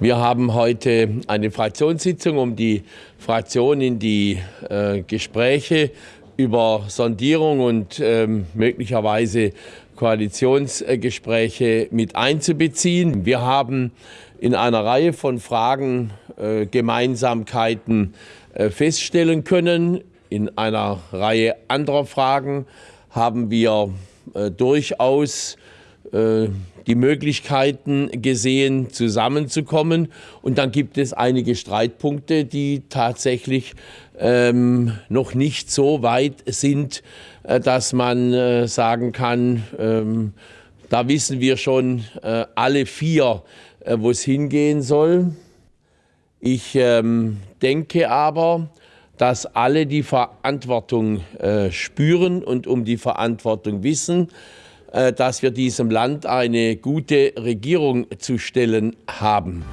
Wir haben heute eine Fraktionssitzung, um die Fraktion in die äh, Gespräche über Sondierung und ähm, möglicherweise Koalitionsgespräche mit einzubeziehen. Wir haben in einer Reihe von Fragen äh, Gemeinsamkeiten äh, feststellen können. In einer Reihe anderer Fragen haben wir äh, durchaus die Möglichkeiten gesehen, zusammenzukommen. Und dann gibt es einige Streitpunkte, die tatsächlich ähm, noch nicht so weit sind, äh, dass man äh, sagen kann, ähm, da wissen wir schon äh, alle vier, äh, wo es hingehen soll. Ich ähm, denke aber, dass alle die Verantwortung äh, spüren und um die Verantwortung wissen. Äh, dass wir diesem Land eine gute Regierung zu stellen haben.